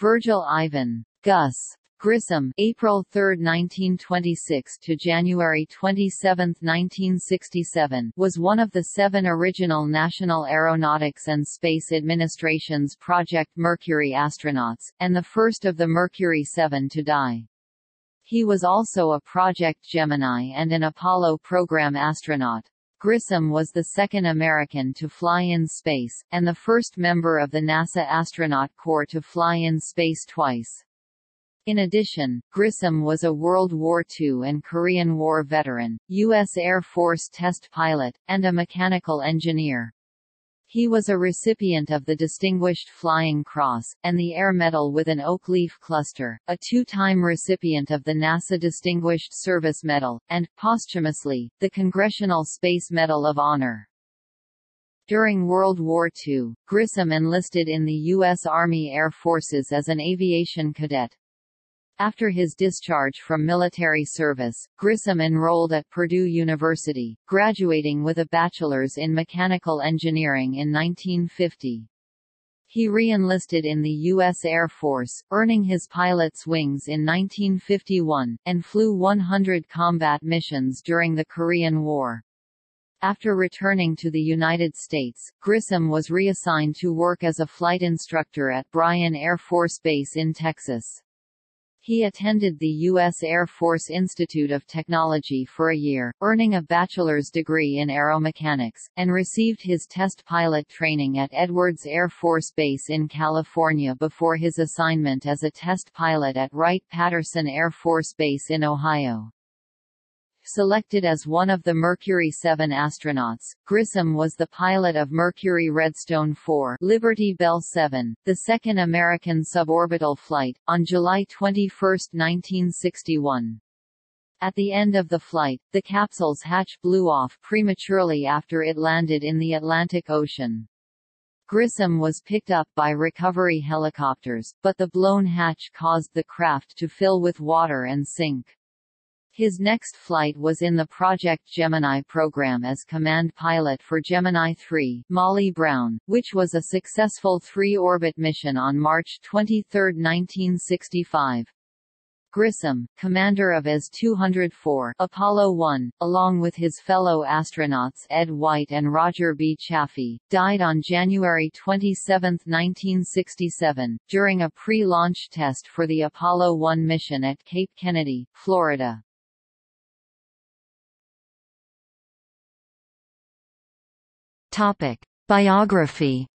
Virgil Ivan Gus Grissom April 3, 1926 to January 27, 1967 was one of the seven original National Aeronautics and Space Administration's Project Mercury astronauts, and the first of the Mercury 7 to die. He was also a Project Gemini and an Apollo program astronaut. Grissom was the second American to fly in space, and the first member of the NASA astronaut corps to fly in space twice. In addition, Grissom was a World War II and Korean War veteran, U.S. Air Force test pilot, and a mechanical engineer. He was a recipient of the Distinguished Flying Cross, and the Air Medal with an oak leaf cluster, a two-time recipient of the NASA Distinguished Service Medal, and, posthumously, the Congressional Space Medal of Honor. During World War II, Grissom enlisted in the U.S. Army Air Forces as an aviation cadet. After his discharge from military service, Grissom enrolled at Purdue University, graduating with a bachelor's in mechanical engineering in 1950. He re-enlisted in the U.S. Air Force, earning his pilot's wings in 1951, and flew 100 combat missions during the Korean War. After returning to the United States, Grissom was reassigned to work as a flight instructor at Bryan Air Force Base in Texas. He attended the U.S. Air Force Institute of Technology for a year, earning a bachelor's degree in aeromechanics, and received his test pilot training at Edwards Air Force Base in California before his assignment as a test pilot at Wright-Patterson Air Force Base in Ohio. Selected as one of the Mercury 7 astronauts, Grissom was the pilot of Mercury Redstone 4 Liberty Bell 7, the second American suborbital flight, on July 21, 1961. At the end of the flight, the capsule's hatch blew off prematurely after it landed in the Atlantic Ocean. Grissom was picked up by recovery helicopters, but the blown hatch caused the craft to fill with water and sink. His next flight was in the Project Gemini program as command pilot for Gemini 3 Molly Brown, which was a successful three-orbit mission on March 23, 1965. Grissom, commander of AS-204 Apollo 1, along with his fellow astronauts Ed White and Roger B. Chaffee, died on January 27, 1967, during a pre-launch test for the Apollo 1 mission at Cape Kennedy, Florida. Topic: Biography.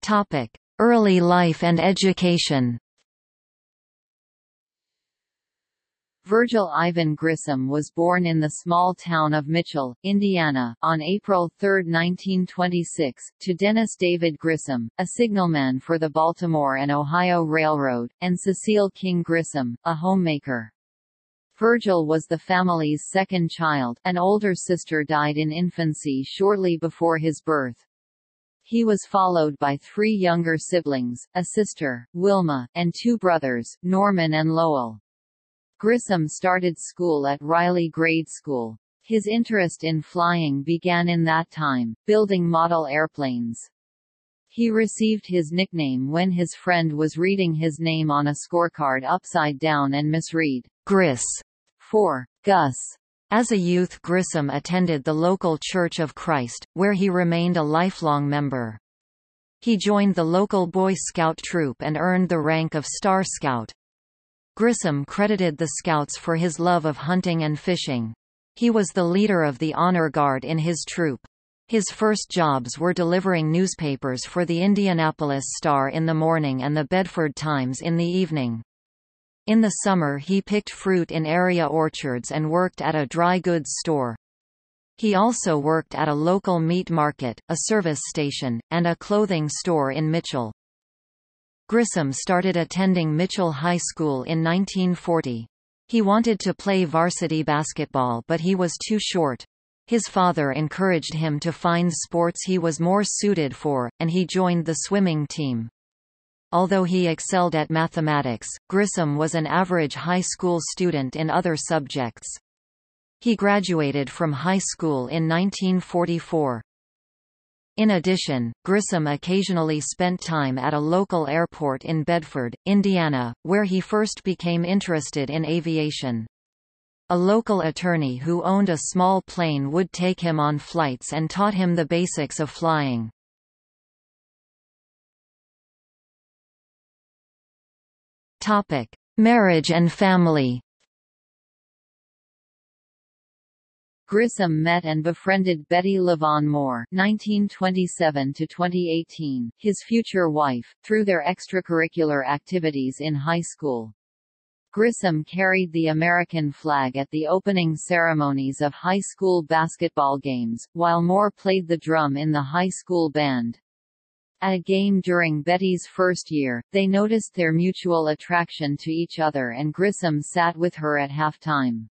Topic: Early life and education. Virgil Ivan Grissom was born in the small town of Mitchell, Indiana, on April 3, 1926, to Dennis David Grissom, a signalman for the Baltimore and Ohio Railroad, and Cecile King Grissom, a homemaker. Virgil was the family's second child, an older sister died in infancy shortly before his birth. He was followed by three younger siblings, a sister, Wilma, and two brothers, Norman and Lowell. Grissom started school at Riley Grade School. His interest in flying began in that time, building model airplanes. He received his nickname when his friend was reading his name on a scorecard upside down and misread, Gris, 4. Gus. As a youth Grissom attended the local Church of Christ, where he remained a lifelong member. He joined the local Boy Scout troop and earned the rank of Star Scout. Grissom credited the Scouts for his love of hunting and fishing. He was the leader of the Honor Guard in his troop. His first jobs were delivering newspapers for the Indianapolis Star in the morning and the Bedford Times in the evening. In the summer he picked fruit in area orchards and worked at a dry goods store. He also worked at a local meat market, a service station, and a clothing store in Mitchell. Grissom started attending Mitchell High School in 1940. He wanted to play varsity basketball but he was too short. His father encouraged him to find sports he was more suited for, and he joined the swimming team. Although he excelled at mathematics, Grissom was an average high school student in other subjects. He graduated from high school in 1944. In addition, Grissom occasionally spent time at a local airport in Bedford, Indiana, where he first became interested in aviation. A local attorney who owned a small plane would take him on flights and taught him the basics of flying. Topic: Marriage and family. Grissom met and befriended Betty LaVaughn Moore (1927–2018), his future wife, through their extracurricular activities in high school. Grissom carried the American flag at the opening ceremonies of high school basketball games, while Moore played the drum in the high school band. At a game during Betty's first year, they noticed their mutual attraction to each other and Grissom sat with her at halftime.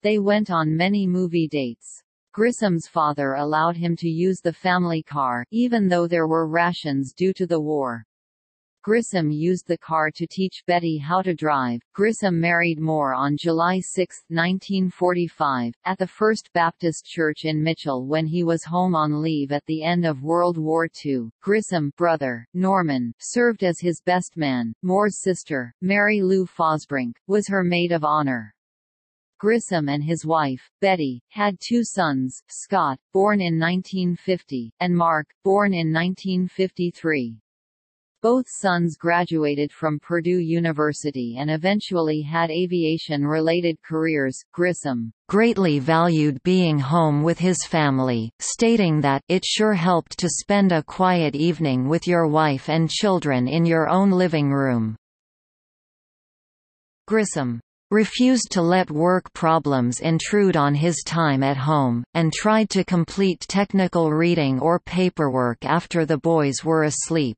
They went on many movie dates. Grissom's father allowed him to use the family car, even though there were rations due to the war. Grissom used the car to teach Betty how to drive. Grissom married Moore on July 6, 1945, at the First Baptist Church in Mitchell when he was home on leave at the end of World War II. Grissom, brother, Norman, served as his best man. Moore's sister, Mary Lou Fosbrink, was her maid of honor. Grissom and his wife, Betty, had two sons, Scott, born in 1950, and Mark, born in 1953. Both sons graduated from Purdue University and eventually had aviation-related careers. Grissom greatly valued being home with his family, stating that it sure helped to spend a quiet evening with your wife and children in your own living room. Grissom refused to let work problems intrude on his time at home, and tried to complete technical reading or paperwork after the boys were asleep.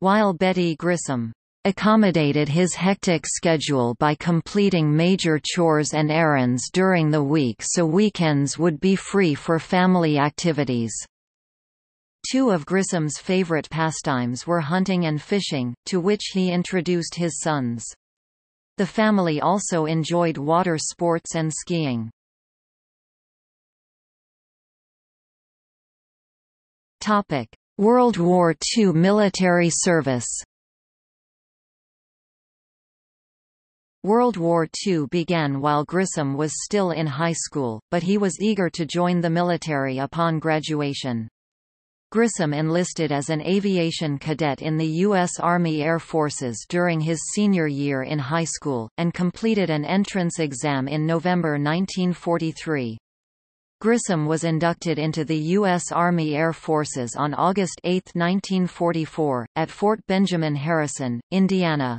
While Betty Grissom accommodated his hectic schedule by completing major chores and errands during the week so weekends would be free for family activities. Two of Grissom's favorite pastimes were hunting and fishing, to which he introduced his sons. The family also enjoyed water sports and skiing. Topic: World War II military service. World War II began while Grissom was still in high school, but he was eager to join the military upon graduation. Grissom enlisted as an aviation cadet in the U.S. Army Air Forces during his senior year in high school, and completed an entrance exam in November 1943. Grissom was inducted into the U.S. Army Air Forces on August 8, 1944, at Fort Benjamin Harrison, Indiana.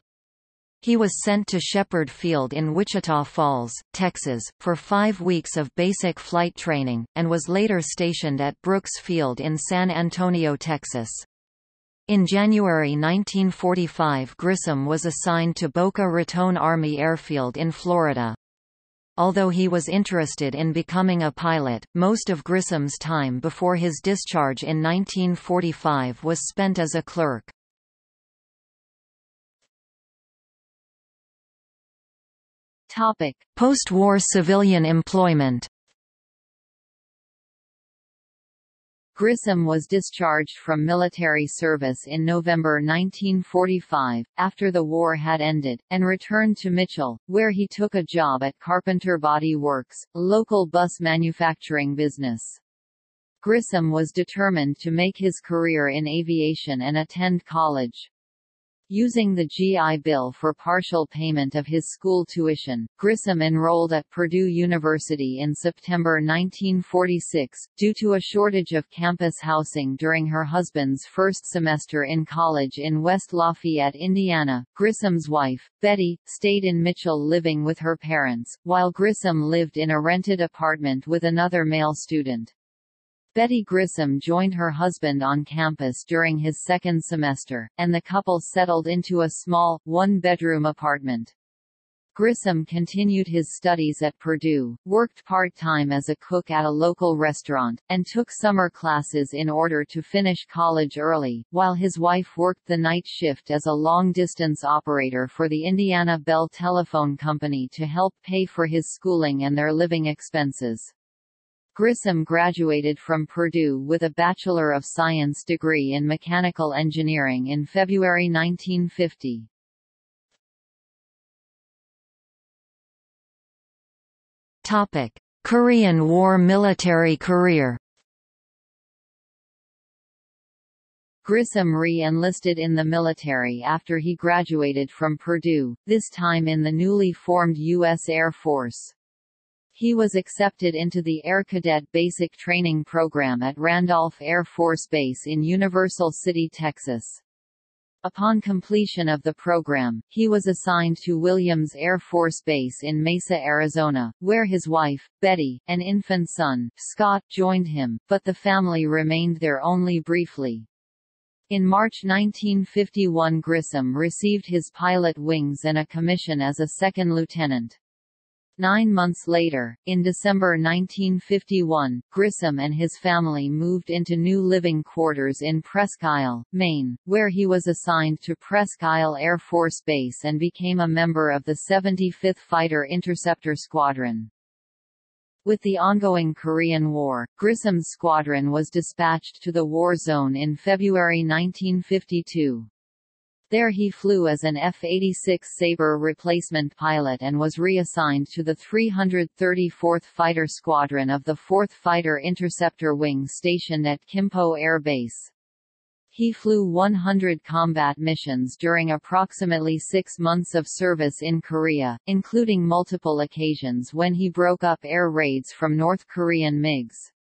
He was sent to Sheppard Field in Wichita Falls, Texas, for five weeks of basic flight training, and was later stationed at Brooks Field in San Antonio, Texas. In January 1945 Grissom was assigned to Boca Raton Army Airfield in Florida. Although he was interested in becoming a pilot, most of Grissom's time before his discharge in 1945 was spent as a clerk. Post-war civilian employment. Grissom was discharged from military service in November 1945, after the war had ended, and returned to Mitchell, where he took a job at Carpenter Body Works, a local bus manufacturing business. Grissom was determined to make his career in aviation and attend college. Using the GI Bill for partial payment of his school tuition, Grissom enrolled at Purdue University in September 1946, due to a shortage of campus housing during her husband's first semester in college in West Lafayette, Indiana. Grissom's wife, Betty, stayed in Mitchell living with her parents, while Grissom lived in a rented apartment with another male student. Betty Grissom joined her husband on campus during his second semester, and the couple settled into a small, one-bedroom apartment. Grissom continued his studies at Purdue, worked part-time as a cook at a local restaurant, and took summer classes in order to finish college early, while his wife worked the night shift as a long-distance operator for the Indiana Bell Telephone Company to help pay for his schooling and their living expenses. Grissom graduated from Purdue with a Bachelor of Science degree in Mechanical Engineering in February 1950. Topic: Korean War military career. Grissom re-enlisted in the military after he graduated from Purdue, this time in the newly formed U.S. Air Force. He was accepted into the Air Cadet Basic Training Program at Randolph Air Force Base in Universal City, Texas. Upon completion of the program, he was assigned to Williams Air Force Base in Mesa, Arizona, where his wife, Betty, and infant son, Scott, joined him, but the family remained there only briefly. In March 1951 Grissom received his pilot wings and a commission as a second lieutenant. Nine months later, in December 1951, Grissom and his family moved into new living quarters in Presque Isle, Maine, where he was assigned to Presque Isle Air Force Base and became a member of the 75th Fighter Interceptor Squadron. With the ongoing Korean War, Grissom's squadron was dispatched to the war zone in February 1952. There he flew as an F-86 Sabre replacement pilot and was reassigned to the 334th Fighter Squadron of the 4th Fighter Interceptor Wing stationed at Kimpo Air Base. He flew 100 combat missions during approximately six months of service in Korea, including multiple occasions when he broke up air raids from North Korean MiGs.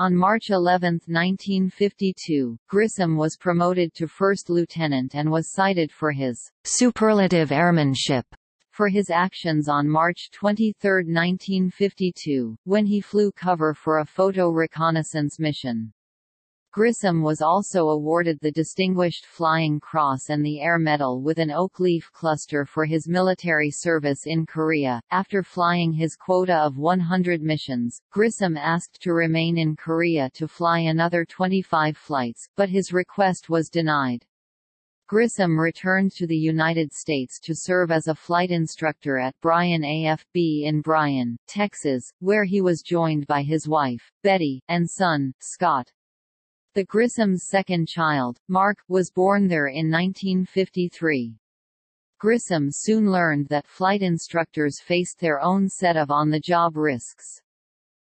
On March 11, 1952, Grissom was promoted to first lieutenant and was cited for his superlative airmanship for his actions on March 23, 1952, when he flew cover for a photo reconnaissance mission. Grissom was also awarded the Distinguished Flying Cross and the Air Medal with an oak leaf cluster for his military service in Korea. After flying his quota of 100 missions, Grissom asked to remain in Korea to fly another 25 flights, but his request was denied. Grissom returned to the United States to serve as a flight instructor at Bryan AFB in Bryan, Texas, where he was joined by his wife, Betty, and son, Scott. The Grissom's second child, Mark, was born there in 1953. Grissom soon learned that flight instructors faced their own set of on-the-job risks.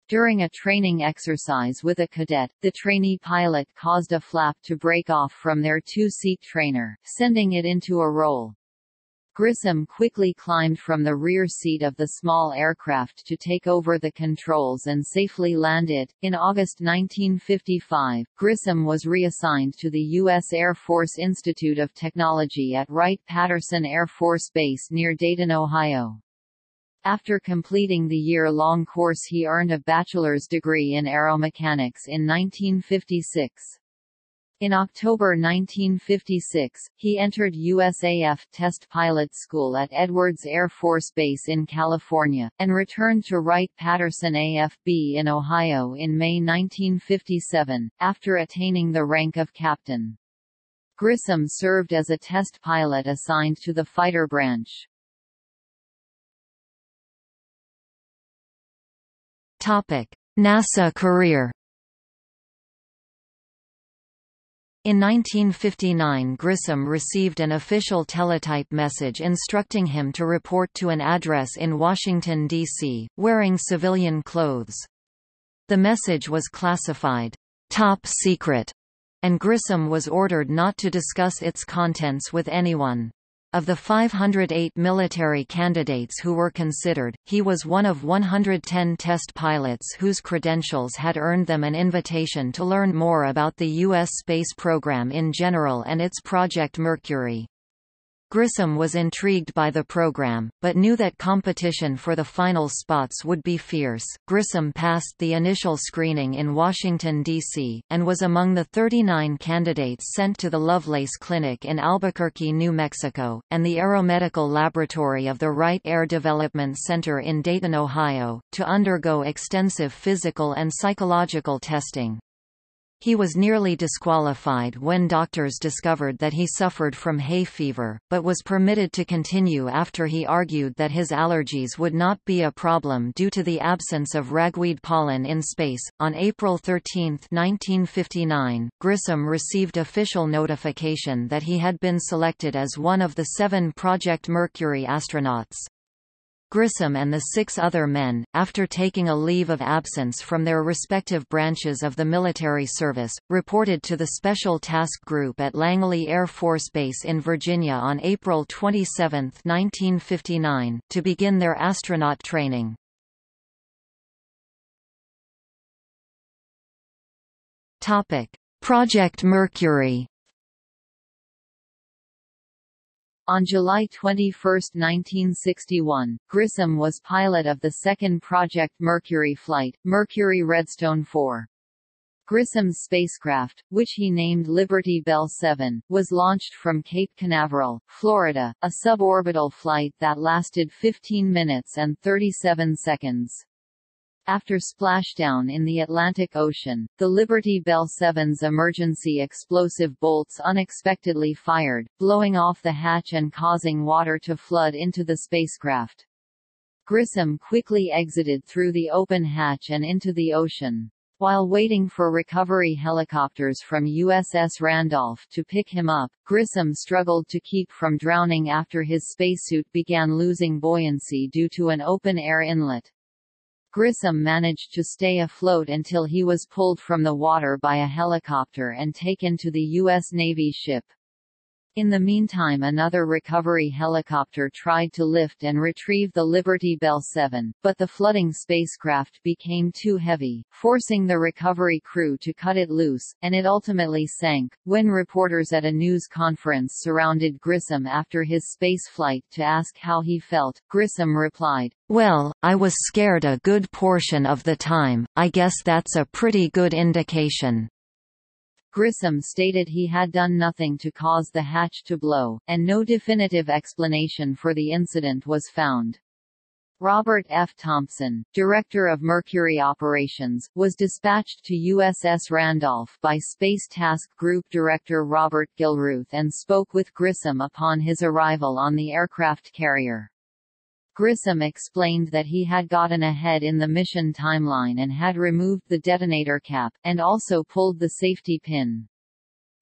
During a training exercise with a cadet, the trainee pilot caused a flap to break off from their two-seat trainer, sending it into a roll. Grissom quickly climbed from the rear seat of the small aircraft to take over the controls and safely land it. In August 1955, Grissom was reassigned to the U.S. Air Force Institute of Technology at Wright-Patterson Air Force Base near Dayton, Ohio. After completing the year-long course he earned a bachelor's degree in aeromechanics in 1956. In October 1956, he entered USAF test pilot school at Edwards Air Force Base in California, and returned to Wright-Patterson AFB in Ohio in May 1957, after attaining the rank of captain. Grissom served as a test pilot assigned to the fighter branch. NASA career In 1959 Grissom received an official teletype message instructing him to report to an address in Washington, D.C., wearing civilian clothes. The message was classified, "'Top Secret'", and Grissom was ordered not to discuss its contents with anyone. Of the 508 military candidates who were considered, he was one of 110 test pilots whose credentials had earned them an invitation to learn more about the U.S. space program in general and its Project Mercury. Grissom was intrigued by the program, but knew that competition for the final spots would be fierce. Grissom passed the initial screening in Washington, D.C., and was among the 39 candidates sent to the Lovelace Clinic in Albuquerque, New Mexico, and the Aeromedical Laboratory of the Wright Air Development Center in Dayton, Ohio, to undergo extensive physical and psychological testing. He was nearly disqualified when doctors discovered that he suffered from hay fever, but was permitted to continue after he argued that his allergies would not be a problem due to the absence of ragweed pollen in space. On April 13, 1959, Grissom received official notification that he had been selected as one of the seven Project Mercury astronauts. Grissom and the six other men, after taking a leave of absence from their respective branches of the military service, reported to the Special Task Group at Langley Air Force Base in Virginia on April 27, 1959, to begin their astronaut training. Project Mercury On July 21, 1961, Grissom was pilot of the second Project Mercury flight, Mercury Redstone 4. Grissom's spacecraft, which he named Liberty Bell 7, was launched from Cape Canaveral, Florida, a suborbital flight that lasted 15 minutes and 37 seconds. After splashdown in the Atlantic Ocean, the Liberty Bell 7's emergency explosive bolts unexpectedly fired, blowing off the hatch and causing water to flood into the spacecraft. Grissom quickly exited through the open hatch and into the ocean. While waiting for recovery helicopters from USS Randolph to pick him up, Grissom struggled to keep from drowning after his spacesuit began losing buoyancy due to an open-air inlet. Grissom managed to stay afloat until he was pulled from the water by a helicopter and taken to the U.S. Navy ship. In the meantime another recovery helicopter tried to lift and retrieve the Liberty Bell 7, but the flooding spacecraft became too heavy, forcing the recovery crew to cut it loose, and it ultimately sank. When reporters at a news conference surrounded Grissom after his spaceflight to ask how he felt, Grissom replied, Well, I was scared a good portion of the time, I guess that's a pretty good indication. Grissom stated he had done nothing to cause the hatch to blow, and no definitive explanation for the incident was found. Robert F. Thompson, director of Mercury operations, was dispatched to USS Randolph by Space Task Group Director Robert Gilruth and spoke with Grissom upon his arrival on the aircraft carrier. Grissom explained that he had gotten ahead in the mission timeline and had removed the detonator cap, and also pulled the safety pin.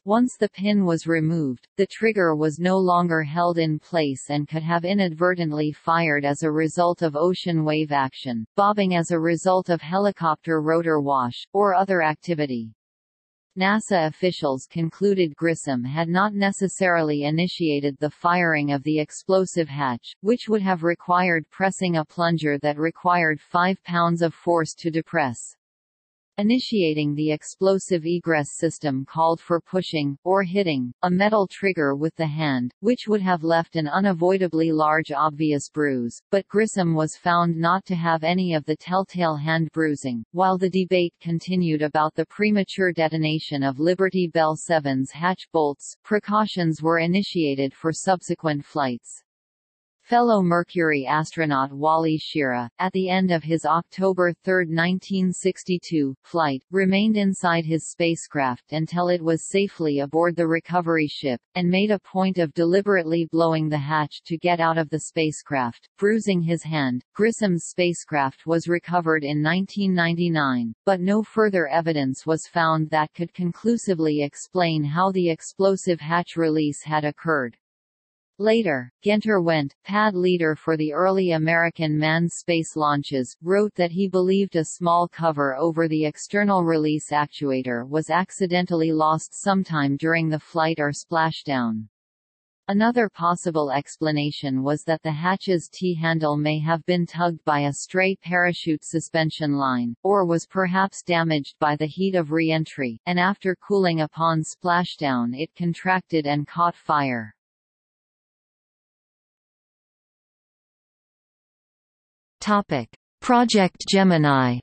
Once the pin was removed, the trigger was no longer held in place and could have inadvertently fired as a result of ocean wave action, bobbing as a result of helicopter rotor wash, or other activity. NASA officials concluded Grissom had not necessarily initiated the firing of the explosive hatch, which would have required pressing a plunger that required 5 pounds of force to depress. Initiating the explosive egress system called for pushing, or hitting, a metal trigger with the hand, which would have left an unavoidably large obvious bruise, but Grissom was found not to have any of the telltale hand bruising. While the debate continued about the premature detonation of Liberty Bell 7's hatch bolts, precautions were initiated for subsequent flights. Fellow Mercury astronaut Wally Schirra, at the end of his October 3, 1962, flight, remained inside his spacecraft until it was safely aboard the recovery ship, and made a point of deliberately blowing the hatch to get out of the spacecraft, bruising his hand. Grissom's spacecraft was recovered in 1999, but no further evidence was found that could conclusively explain how the explosive hatch release had occurred. Later, Guenter Wendt, pad leader for the early American manned space launches, wrote that he believed a small cover over the external release actuator was accidentally lost sometime during the flight or splashdown. Another possible explanation was that the hatch's T-handle may have been tugged by a stray parachute suspension line, or was perhaps damaged by the heat of re-entry, and after cooling upon splashdown it contracted and caught fire. Project Gemini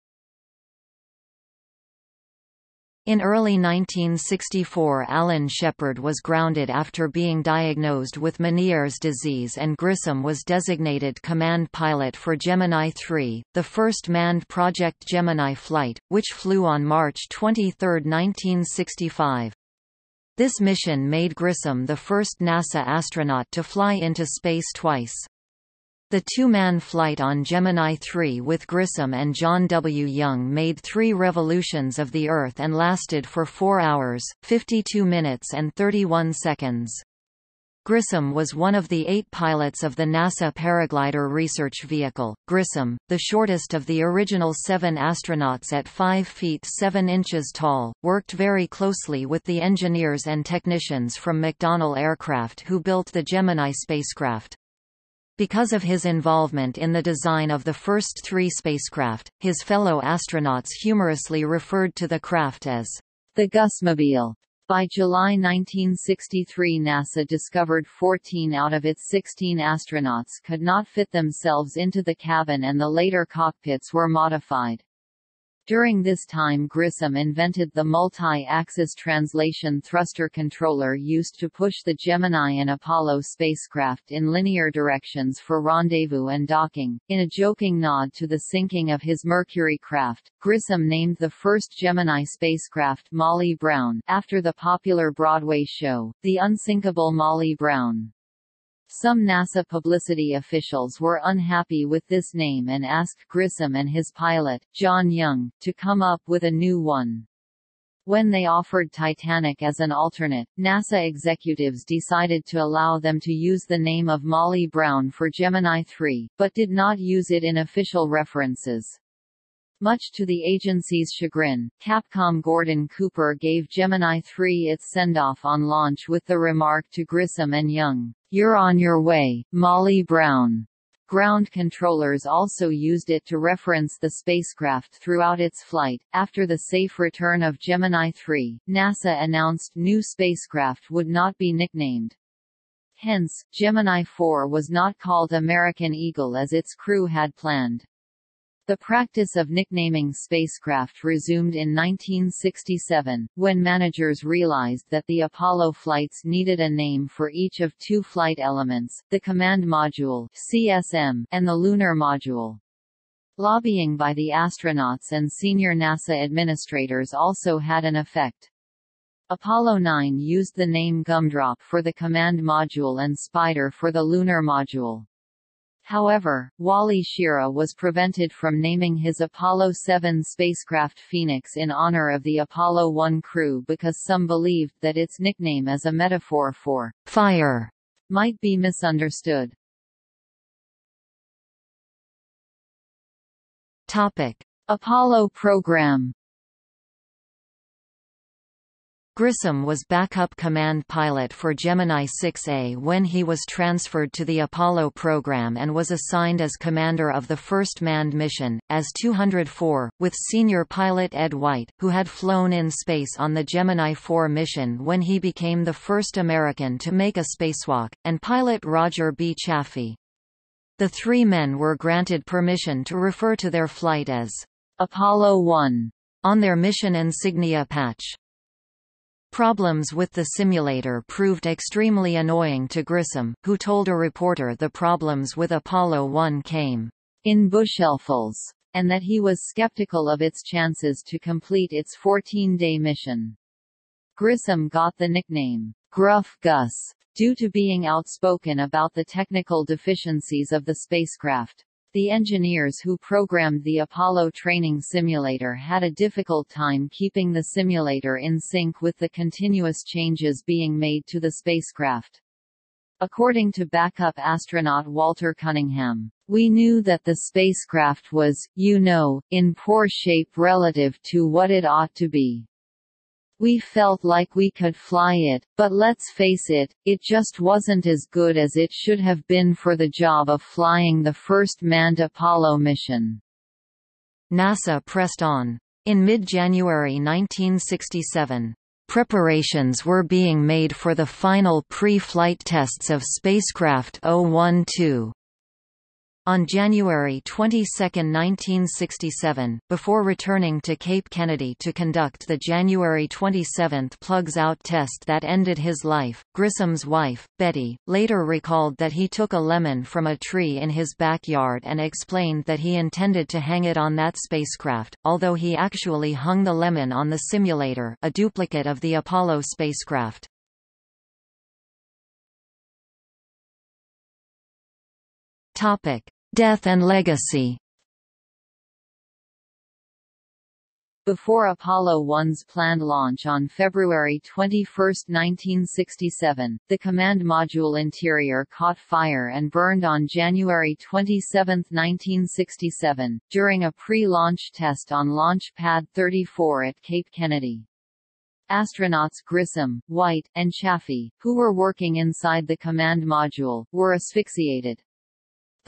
In early 1964 Alan Shepard was grounded after being diagnosed with Meniere's disease and Grissom was designated command pilot for Gemini 3, the first manned Project Gemini flight, which flew on March 23, 1965. This mission made Grissom the first NASA astronaut to fly into space twice. The two-man flight on Gemini 3 with Grissom and John W. Young made three revolutions of the Earth and lasted for 4 hours, 52 minutes and 31 seconds. Grissom was one of the eight pilots of the NASA Paraglider research vehicle. Grissom, the shortest of the original seven astronauts at 5 feet 7 inches tall, worked very closely with the engineers and technicians from McDonnell Aircraft who built the Gemini spacecraft. Because of his involvement in the design of the first three spacecraft, his fellow astronauts humorously referred to the craft as the Gusmobile. By July 1963 NASA discovered 14 out of its 16 astronauts could not fit themselves into the cabin and the later cockpits were modified. During this time Grissom invented the multi-axis translation thruster controller used to push the Gemini and Apollo spacecraft in linear directions for rendezvous and docking. In a joking nod to the sinking of his Mercury craft, Grissom named the first Gemini spacecraft Molly Brown, after the popular Broadway show, The Unsinkable Molly Brown. Some NASA publicity officials were unhappy with this name and asked Grissom and his pilot, John Young, to come up with a new one. When they offered Titanic as an alternate, NASA executives decided to allow them to use the name of Molly Brown for Gemini 3, but did not use it in official references. Much to the agency's chagrin, Capcom Gordon Cooper gave Gemini 3 its send-off on launch with the remark to Grissom and Young, "'You're on your way, Molly Brown'". Ground controllers also used it to reference the spacecraft throughout its flight. After the safe return of Gemini 3, NASA announced new spacecraft would not be nicknamed. Hence, Gemini 4 was not called American Eagle as its crew had planned. The practice of nicknaming spacecraft resumed in 1967, when managers realized that the Apollo flights needed a name for each of two flight elements, the Command Module CSM, and the Lunar Module. Lobbying by the astronauts and senior NASA administrators also had an effect. Apollo 9 used the name Gumdrop for the Command Module and Spider for the Lunar Module. However, Wally Schirra was prevented from naming his Apollo 7 spacecraft Phoenix in honor of the Apollo 1 crew because some believed that its nickname as a metaphor for fire might be misunderstood. Topic: Apollo program Grissom was backup command pilot for Gemini 6A when he was transferred to the Apollo program and was assigned as commander of the first manned mission, as 204, with senior pilot Ed White, who had flown in space on the Gemini 4 mission when he became the first American to make a spacewalk, and pilot Roger B. Chaffee. The three men were granted permission to refer to their flight as Apollo 1 on their mission insignia patch. Problems with the simulator proved extremely annoying to Grissom, who told a reporter the problems with Apollo 1 came in bushelfels, and that he was skeptical of its chances to complete its 14-day mission. Grissom got the nickname, Gruff Gus, due to being outspoken about the technical deficiencies of the spacecraft. The engineers who programmed the Apollo training simulator had a difficult time keeping the simulator in sync with the continuous changes being made to the spacecraft. According to backup astronaut Walter Cunningham, we knew that the spacecraft was, you know, in poor shape relative to what it ought to be. We felt like we could fly it, but let's face it, it just wasn't as good as it should have been for the job of flying the first manned Apollo mission. NASA pressed on. In mid-January 1967, preparations were being made for the final pre-flight tests of spacecraft 012. On January 22, 1967, before returning to Cape Kennedy to conduct the January 27 plugs out test that ended his life, Grissom's wife, Betty, later recalled that he took a lemon from a tree in his backyard and explained that he intended to hang it on that spacecraft, although he actually hung the lemon on the simulator a duplicate of the Apollo spacecraft. Topic. Death and legacy Before Apollo 1's planned launch on February 21, 1967, the command module interior caught fire and burned on January 27, 1967, during a pre-launch test on Launch Pad 34 at Cape Kennedy. Astronauts Grissom, White, and Chaffee, who were working inside the command module, were asphyxiated.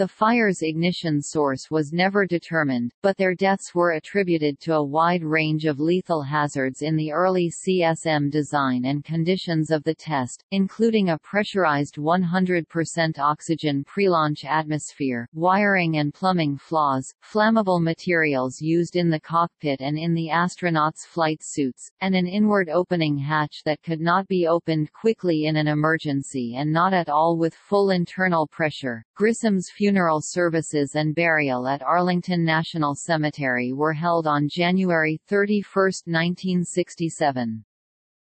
The fire's ignition source was never determined, but their deaths were attributed to a wide range of lethal hazards in the early CSM design and conditions of the test, including a pressurized 100% oxygen pre-launch atmosphere, wiring and plumbing flaws, flammable materials used in the cockpit and in the astronauts' flight suits, and an inward opening hatch that could not be opened quickly in an emergency and not at all with full internal pressure. Grissom's funeral services and burial at Arlington National Cemetery were held on January 31, 1967.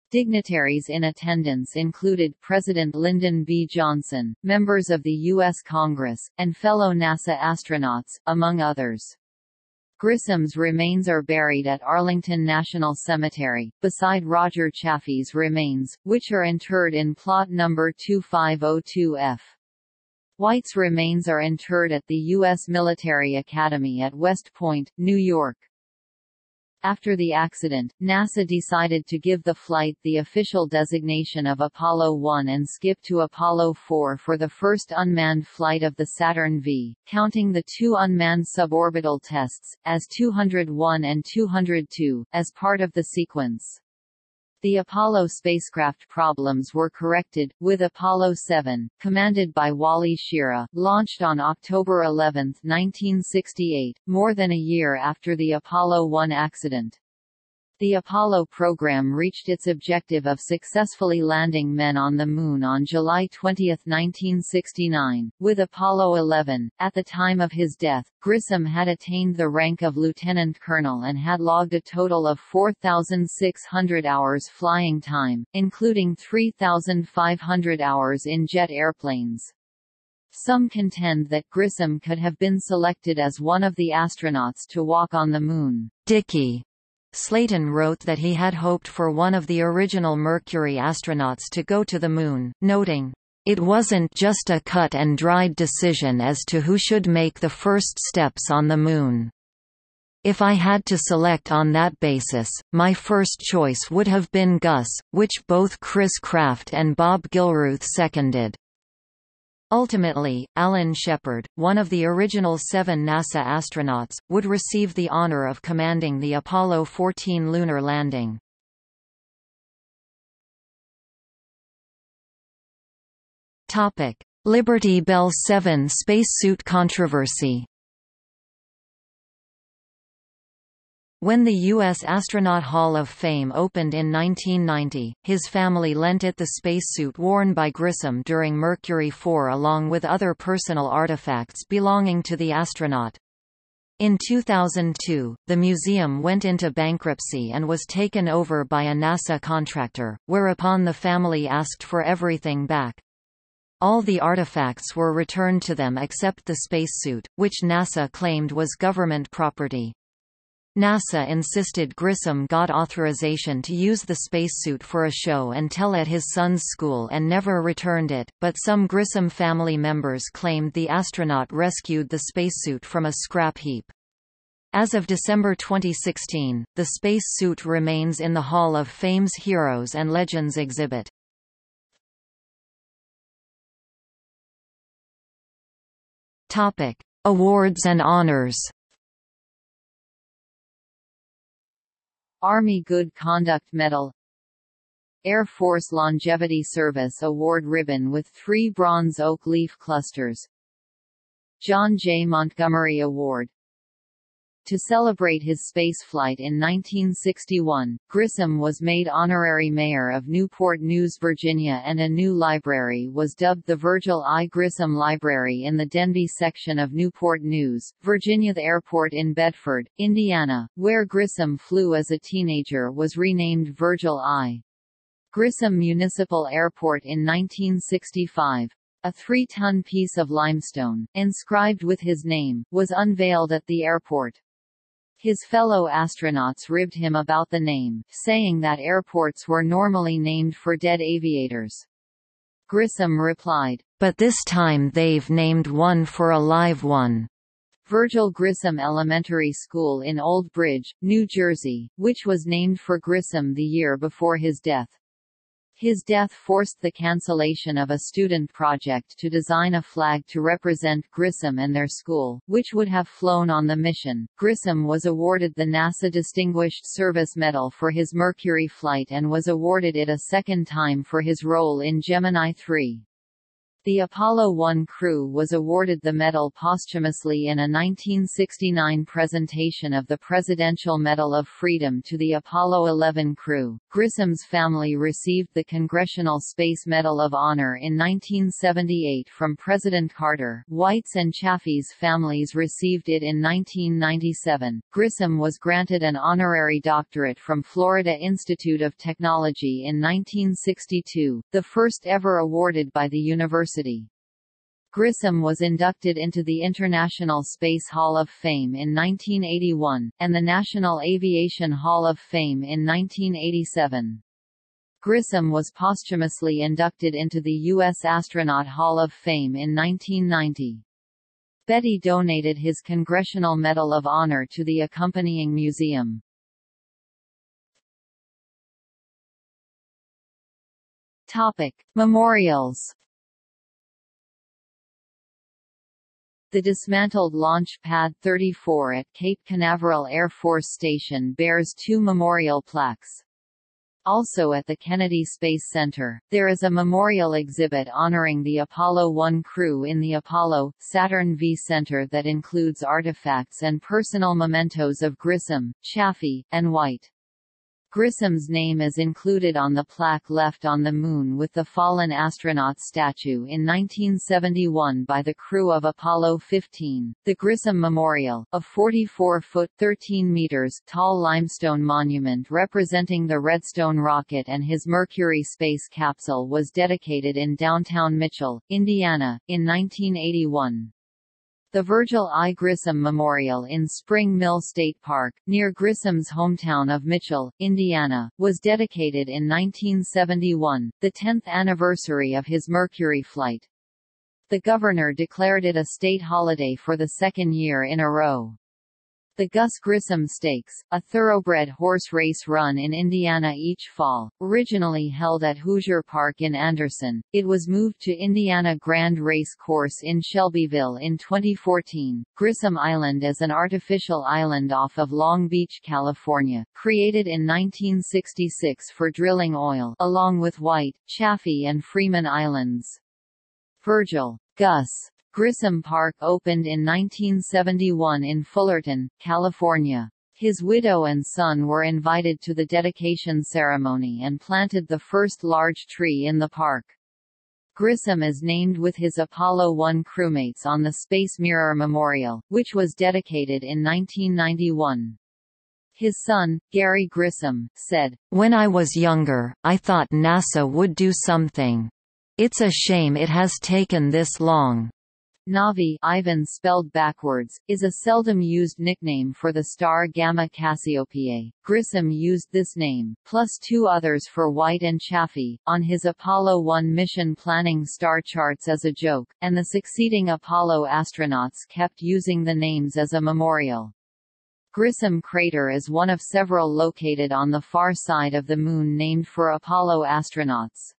Dignitaries in attendance included President Lyndon B. Johnson, members of the U.S. Congress, and fellow NASA astronauts, among others. Grissom's remains are buried at Arlington National Cemetery, beside Roger Chaffee's remains, which are interred in plot number 2502F. White's remains are interred at the U.S. Military Academy at West Point, New York. After the accident, NASA decided to give the flight the official designation of Apollo 1 and skip to Apollo 4 for the first unmanned flight of the Saturn V, counting the two unmanned suborbital tests, as 201 and 202, as part of the sequence. The Apollo spacecraft problems were corrected, with Apollo 7, commanded by Wally Schirra, launched on October 11, 1968, more than a year after the Apollo 1 accident. The Apollo program reached its objective of successfully landing men on the Moon on July 20, 1969, with Apollo 11. At the time of his death, Grissom had attained the rank of lieutenant colonel and had logged a total of 4,600 hours flying time, including 3,500 hours in jet airplanes. Some contend that Grissom could have been selected as one of the astronauts to walk on the Moon. Deke Slayton wrote that he had hoped for one of the original Mercury astronauts to go to the Moon, noting, "...it wasn't just a cut-and-dried decision as to who should make the first steps on the Moon. If I had to select on that basis, my first choice would have been Gus, which both Chris Kraft and Bob Gilruth seconded." Ultimately, Alan Shepard, one of the original seven NASA astronauts, would receive the honor of commanding the Apollo 14 lunar landing. Liberty Bell 7 spacesuit controversy When the U.S. Astronaut Hall of Fame opened in 1990, his family lent it the spacesuit worn by Grissom during Mercury 4 along with other personal artifacts belonging to the astronaut. In 2002, the museum went into bankruptcy and was taken over by a NASA contractor, whereupon the family asked for everything back. All the artifacts were returned to them except the spacesuit, which NASA claimed was government property. NASA insisted Grissom got authorization to use the spacesuit for a show and tell at his son's school and never returned it, but some Grissom family members claimed the astronaut rescued the spacesuit from a scrap heap. As of December 2016, the spacesuit remains in the Hall of Fame's Heroes and Legends exhibit. Topic: Awards and honors. Army Good Conduct Medal Air Force Longevity Service Award Ribbon with three bronze oak leaf clusters John J. Montgomery Award to celebrate his spaceflight in 1961, Grissom was made honorary mayor of Newport News, Virginia and a new library was dubbed the Virgil I. Grissom Library in the Denbigh section of Newport News, Virginia. The airport in Bedford, Indiana, where Grissom flew as a teenager was renamed Virgil I. Grissom Municipal Airport in 1965. A three-ton piece of limestone, inscribed with his name, was unveiled at the airport. His fellow astronauts ribbed him about the name, saying that airports were normally named for dead aviators. Grissom replied, But this time they've named one for a live one. Virgil Grissom Elementary School in Old Bridge, New Jersey, which was named for Grissom the year before his death. His death forced the cancellation of a student project to design a flag to represent Grissom and their school, which would have flown on the mission. Grissom was awarded the NASA Distinguished Service Medal for his Mercury flight and was awarded it a second time for his role in Gemini 3. The Apollo 1 crew was awarded the medal posthumously in a 1969 presentation of the Presidential Medal of Freedom to the Apollo 11 crew. Grissom's family received the Congressional Space Medal of Honor in 1978 from President Carter. White's and Chaffee's families received it in 1997. Grissom was granted an honorary doctorate from Florida Institute of Technology in 1962, the first ever awarded by the university University. Grissom was inducted into the International Space Hall of Fame in 1981, and the National Aviation Hall of Fame in 1987. Grissom was posthumously inducted into the U.S. Astronaut Hall of Fame in 1990. Betty donated his Congressional Medal of Honor to the accompanying museum. Topic: Memorials The dismantled Launch Pad 34 at Cape Canaveral Air Force Station bears two memorial plaques. Also at the Kennedy Space Center, there is a memorial exhibit honoring the Apollo 1 crew in the Apollo, Saturn V Center that includes artifacts and personal mementos of Grissom, Chaffee, and White. Grissom's name is included on the plaque left on the Moon with the fallen astronaut statue in 1971 by the crew of Apollo 15. The Grissom Memorial, a 44-foot (13 meters) tall limestone monument representing the Redstone rocket and his Mercury space capsule was dedicated in downtown Mitchell, Indiana, in 1981. The Virgil I. Grissom Memorial in Spring Mill State Park, near Grissom's hometown of Mitchell, Indiana, was dedicated in 1971, the 10th anniversary of his Mercury flight. The governor declared it a state holiday for the second year in a row. The Gus Grissom Stakes, a thoroughbred horse race run in Indiana each fall, originally held at Hoosier Park in Anderson, it was moved to Indiana Grand Race Course in Shelbyville in 2014. Grissom Island is an artificial island off of Long Beach, California, created in 1966 for drilling oil along with White, Chaffee and Freeman Islands. Virgil Gus Grissom Park opened in 1971 in Fullerton, California. His widow and son were invited to the dedication ceremony and planted the first large tree in the park. Grissom is named with his Apollo 1 crewmates on the Space Mirror Memorial, which was dedicated in 1991. His son, Gary Grissom, said, When I was younger, I thought NASA would do something. It's a shame it has taken this long. Navi Ivan spelled backwards, is a seldom used nickname for the star Gamma Cassiopeiae. Grissom used this name, plus two others for White and Chaffee, on his Apollo 1 mission planning star charts as a joke, and the succeeding Apollo astronauts kept using the names as a memorial. Grissom Crater is one of several located on the far side of the Moon named for Apollo astronauts.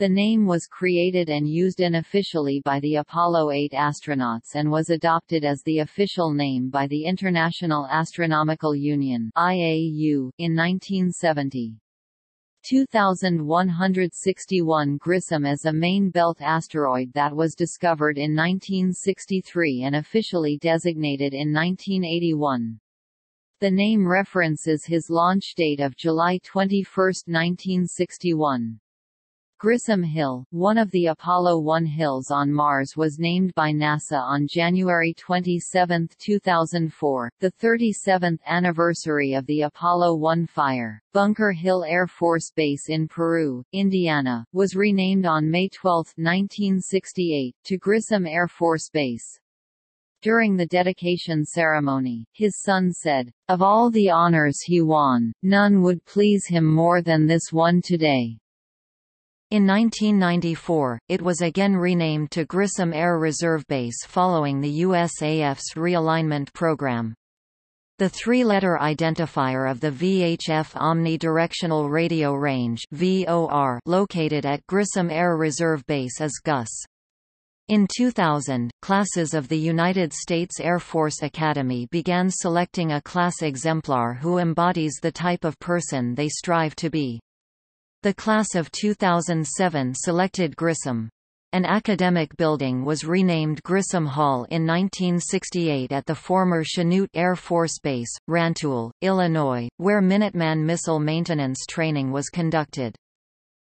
The name was created and used unofficially by the Apollo 8 astronauts and was adopted as the official name by the International Astronomical Union (IAU) in 1970. 2161 Grissom is a main belt asteroid that was discovered in 1963 and officially designated in 1981. The name references his launch date of July 21, 1961. Grissom Hill, one of the Apollo 1 hills on Mars was named by NASA on January 27, 2004, the 37th anniversary of the Apollo 1 fire. Bunker Hill Air Force Base in Peru, Indiana, was renamed on May 12, 1968, to Grissom Air Force Base. During the dedication ceremony, his son said, Of all the honors he won, none would please him more than this one today. In 1994, it was again renamed to Grissom Air Reserve Base following the USAF's realignment program. The three-letter identifier of the VHF Omnidirectional Radio Range VOR located at Grissom Air Reserve Base is GUS. In 2000, classes of the United States Air Force Academy began selecting a class exemplar who embodies the type of person they strive to be. The class of 2007 selected Grissom. An academic building was renamed Grissom Hall in 1968 at the former Chanute Air Force Base, Rantoul, Illinois, where Minuteman missile maintenance training was conducted.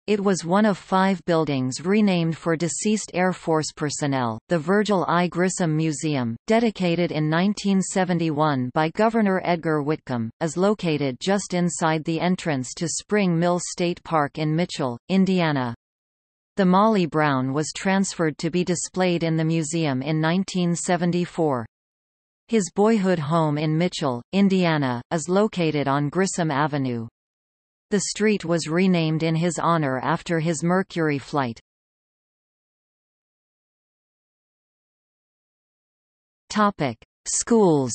It was one of five buildings renamed for deceased Air Force personnel. The Virgil I. Grissom Museum, dedicated in 1971 by Governor Edgar Whitcomb, is located just inside the entrance to Spring Mill State Park in Mitchell, Indiana. The Molly Brown was transferred to be displayed in the museum in 1974. His boyhood home in Mitchell, Indiana, is located on Grissom Avenue. The street was renamed in his honor after his Mercury flight. Topic: Schools.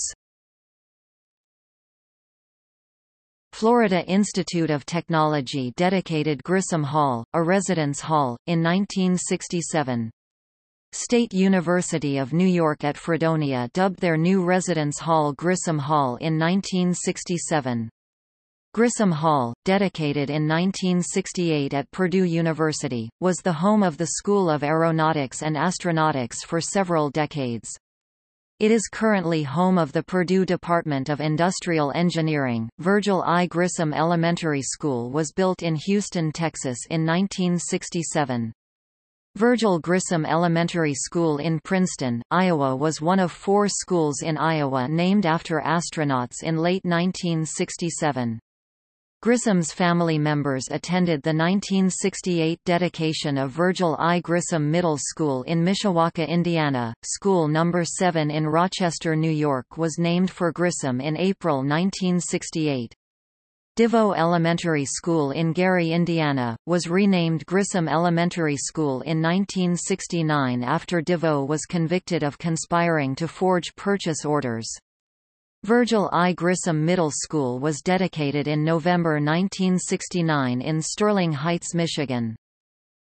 Florida Institute of Technology dedicated Grissom Hall, a residence hall, in 1967. State University of New York at Fredonia dubbed their new residence hall Grissom Hall in 1967. Grissom Hall, dedicated in 1968 at Purdue University, was the home of the School of Aeronautics and Astronautics for several decades. It is currently home of the Purdue Department of Industrial Engineering. Virgil I. Grissom Elementary School was built in Houston, Texas in 1967. Virgil Grissom Elementary School in Princeton, Iowa was one of four schools in Iowa named after astronauts in late 1967. Grissom's family members attended the 1968 dedication of Virgil I. Grissom Middle School in Mishawaka, Indiana. School No. 7 in Rochester, New York was named for Grissom in April 1968. DeVoe Elementary School in Gary, Indiana, was renamed Grissom Elementary School in 1969 after DeVoe was convicted of conspiring to forge purchase orders. Virgil I. Grissom Middle School was dedicated in November 1969 in Sterling Heights, Michigan.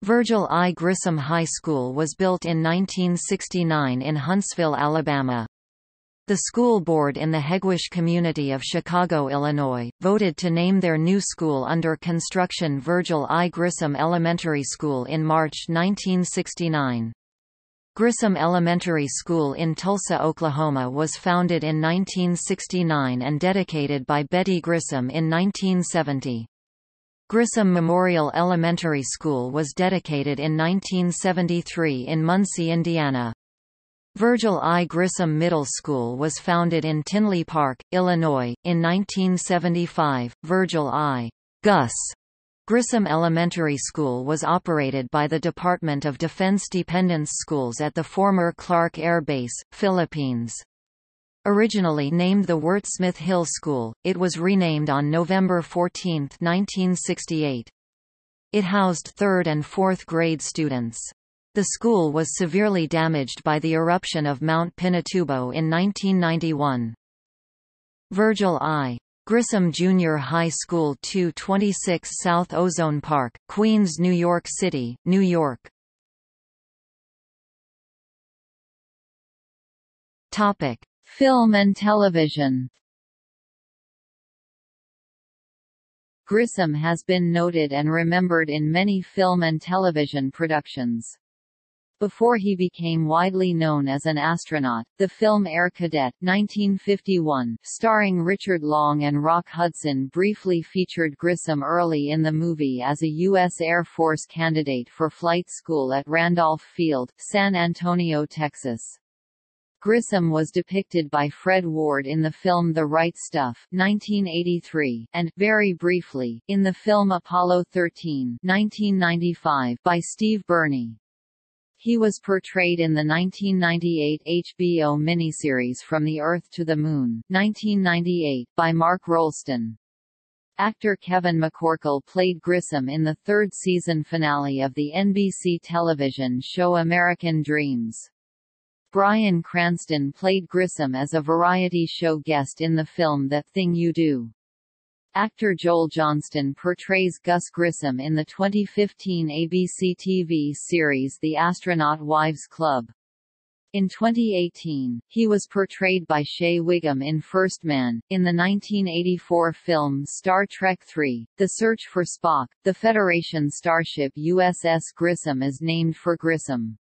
Virgil I. Grissom High School was built in 1969 in Huntsville, Alabama. The school board in the Hegewisch community of Chicago, Illinois, voted to name their new school under construction Virgil I. Grissom Elementary School in March 1969. Grissom Elementary School in Tulsa, Oklahoma was founded in 1969 and dedicated by Betty Grissom in 1970. Grissom Memorial Elementary School was dedicated in 1973 in Muncie, Indiana. Virgil I. Grissom Middle School was founded in Tinley Park, Illinois, in 1975. Virgil I. Gus Grissom Elementary School was operated by the Department of Defense Dependents Schools at the former Clark Air Base, Philippines. Originally named the Wurtsmith Hill School, it was renamed on November 14, 1968. It housed third and fourth grade students. The school was severely damaged by the eruption of Mount Pinatubo in 1991. Virgil I. Grissom Junior High School 226 South Ozone Park, Queens, New York City, New York. Topic: Film and television. Grissom has been noted and remembered in many film and television productions. Before he became widely known as an astronaut, the film Air Cadet 1951, starring Richard Long and Rock Hudson briefly featured Grissom early in the movie as a U.S. Air Force candidate for flight school at Randolph Field, San Antonio, Texas. Grissom was depicted by Fred Ward in the film The Right Stuff 1983, and, very briefly, in the film Apollo 13 1995 by Steve Bernie. He was portrayed in the 1998 HBO miniseries From the Earth to the Moon 1998 by Mark Rolston. Actor Kevin McCorkle played Grissom in the third season finale of the NBC television show American Dreams. Bryan Cranston played Grissom as a variety show guest in the film That Thing You Do. Actor Joel Johnstone portrays Gus Grissom in the 2015 ABC TV series The Astronaut Wives Club. In 2018, he was portrayed by Shea Whigham in First Man. In the 1984 film Star Trek III The Search for Spock, the Federation starship USS Grissom is named for Grissom.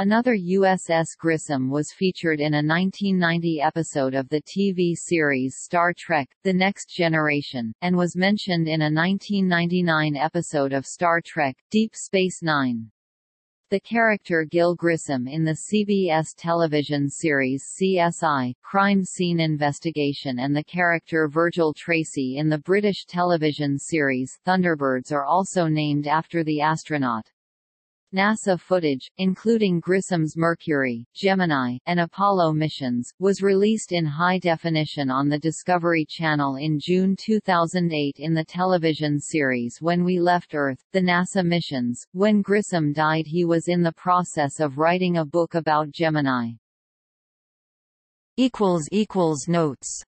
Another USS Grissom was featured in a 1990 episode of the TV series Star Trek, The Next Generation, and was mentioned in a 1999 episode of Star Trek, Deep Space Nine. The character Gil Grissom in the CBS television series CSI, Crime Scene Investigation and the character Virgil Tracy in the British television series Thunderbirds are also named after the astronaut. NASA footage, including Grissom's Mercury, Gemini, and Apollo missions, was released in high definition on the Discovery Channel in June 2008 in the television series When We Left Earth, the NASA missions. When Grissom died he was in the process of writing a book about Gemini. Notes